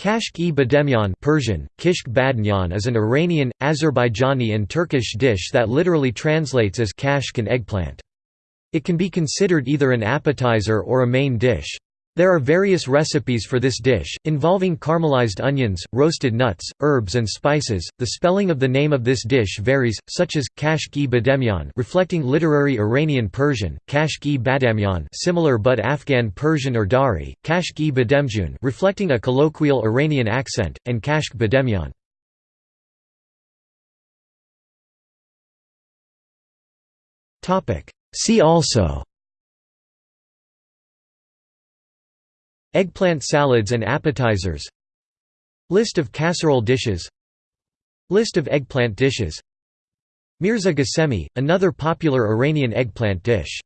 Kashk-e bademjan Persian, kishk badnyan is an Iranian, Azerbaijani and Turkish dish that literally translates as kashk and eggplant. It can be considered either an appetizer or a main dish. There are various recipes for this dish, involving caramelized onions, roasted nuts, herbs and spices. The spelling of the name of this dish varies, such as kashk-e bademjan, reflecting literary Iranian Persian, kashk-e badamyan, similar but Afghan Persian or Dari, kashk-e bademjun, reflecting a colloquial Iranian accent, and kashk bademjan. Topic: See also Eggplant salads and appetizers List of casserole dishes List of eggplant dishes Mirza Ghasemi, another popular Iranian eggplant dish